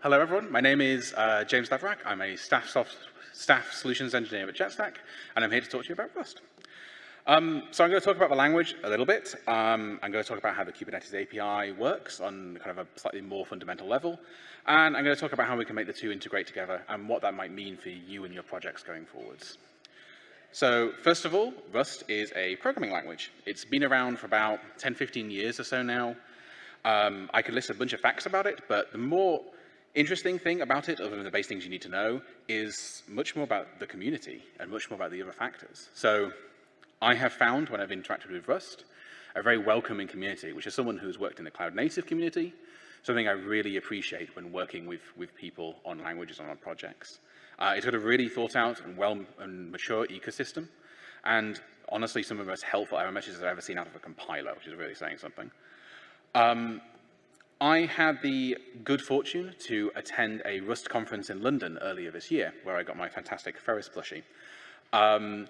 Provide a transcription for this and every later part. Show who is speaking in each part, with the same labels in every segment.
Speaker 1: Hello, everyone. My name is uh, James Laverack. I'm a staff, soft, staff solutions engineer at JetStack, and I'm here to talk to you about Rust. Um, so I'm going to talk about the language a little bit. Um, I'm going to talk about how the Kubernetes API works on kind of a slightly more fundamental level. And I'm going to talk about how we can make the two integrate together and what that might mean for you and your projects going forwards. So first of all, Rust is a programming language. It's been around for about 10, 15 years or so now. Um, I could list a bunch of facts about it, but the more interesting thing about it, other than the base things you need to know, is much more about the community and much more about the other factors. So I have found when I've interacted with Rust, a very welcoming community, which is someone who's worked in the cloud native community, something I really appreciate when working with, with people on languages on our projects. Uh, it's got a really thought out and well and mature ecosystem, and honestly, some of the most helpful error messages I've ever seen out of a compiler, which is really saying something. Um, I had the good fortune to attend a Rust conference in London earlier this year, where I got my fantastic Ferris plushie. Um,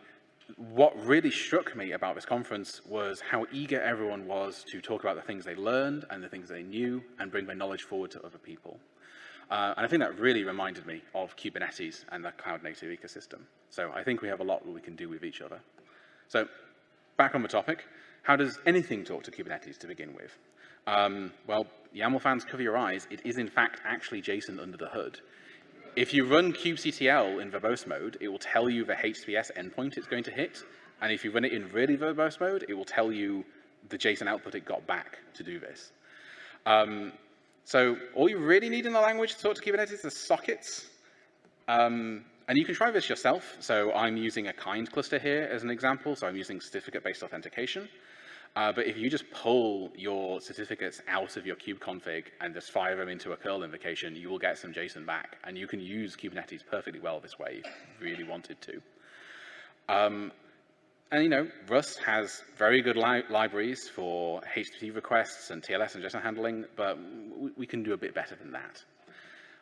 Speaker 1: what really struck me about this conference was how eager everyone was to talk about the things they learned and the things they knew and bring their knowledge forward to other people. Uh, and I think that really reminded me of Kubernetes and the cloud native ecosystem. So I think we have a lot that we can do with each other. So back on the topic, how does anything talk to Kubernetes to begin with? Um, well, YAML fans, cover your eyes. It is, in fact, actually JSON under the hood. If you run kubectl in verbose mode, it will tell you the HTTPS endpoint it's going to hit. And if you run it in really verbose mode, it will tell you the JSON output it got back to do this. Um, so all you really need in the language to talk to Kubernetes is sockets. Um, and you can try this yourself. So I'm using a kind cluster here as an example. So I'm using certificate-based authentication. Uh, but if you just pull your certificates out of your kube config and just fire them into a curl invocation, you will get some JSON back. And you can use Kubernetes perfectly well this way if you really wanted to. Um, and you know, Rust has very good li libraries for HTTP requests and TLS and JSON handling, but we can do a bit better than that.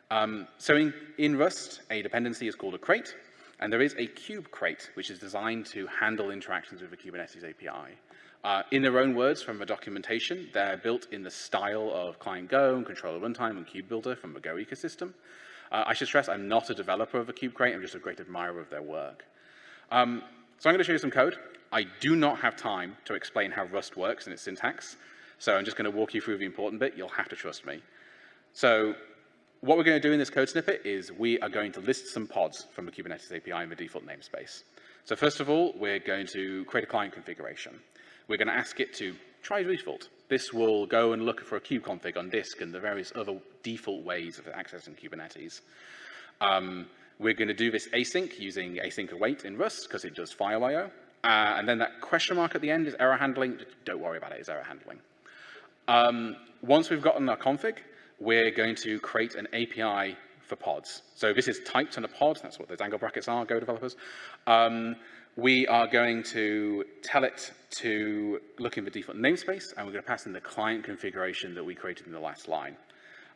Speaker 1: Um, so in, in Rust, a dependency is called a crate, and there is a kube crate, which is designed to handle interactions with the Kubernetes API. Uh, in their own words from the documentation, they're built in the style of Client Go and Controller Runtime and Kube Builder from the Go ecosystem. Uh, I should stress I'm not a developer of a kube crate, I'm just a great admirer of their work. Um, so I'm going to show you some code. I do not have time to explain how Rust works and its syntax, so I'm just going to walk you through the important bit. You'll have to trust me. So what we're going to do in this code snippet is we are going to list some pods from the Kubernetes API in the default namespace. So first of all, we're going to create a client configuration. We're going to ask it to try default. This will go and look for a kube config on disk and the various other default ways of accessing Kubernetes. Um, we're going to do this async using async await in Rust because it does file I.O. Uh, and then that question mark at the end is error handling. Don't worry about it, it's error handling. Um, once we've gotten our config, we're going to create an API for pods. So this is typed in a pod. That's what those angle brackets are, Go developers. Um, we are going to tell it to look in the default namespace, and we're going to pass in the client configuration that we created in the last line.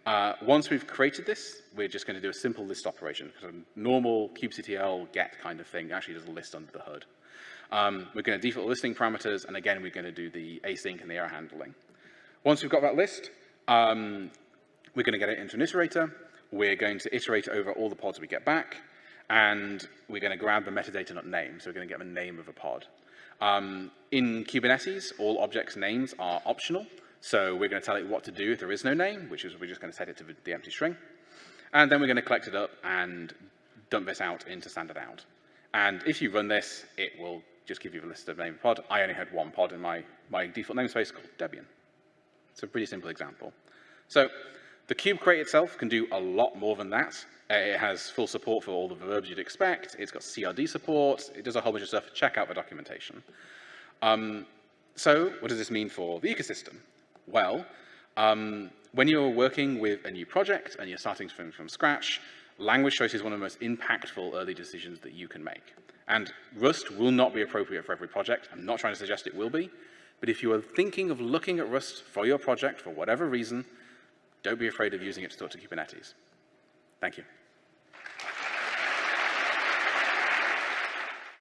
Speaker 1: Uh, once we've created this, we're just going to do a simple list operation, a normal kubectl get kind of thing actually does a list under the hood. Um, we're going to default listing parameters, and again, we're going to do the async and the error handling. Once we've got that list, um, we're going to get it into an iterator. We're going to iterate over all the pods we get back and we're going to grab the metadata not name, so we're going to get the name of a pod. Um, in Kubernetes, all objects names are optional, so we're going to tell it what to do if there is no name, which is we're just going to set it to the, empty string. And then we're going to collect it up and dump this out into standard out. And if you run this, it will just give you a list of name of pod. I only had one pod in my, my default namespace called Debian. It's a pretty simple example. So the kube crate itself can do a lot more than that. It has full support for all the verbs you'd expect. It's got CRD support. It does a whole bunch of stuff. Check out the documentation. Um, so what does this mean for the ecosystem? Well, um, when you're working with a new project and you're starting from, from scratch, language choice is one of the most impactful early decisions that you can make. And Rust will not be appropriate for every project. I'm not trying to suggest it will be. But if you are thinking of looking at Rust for your project for whatever reason, don't be afraid of using it to talk to Kubernetes. Thank you.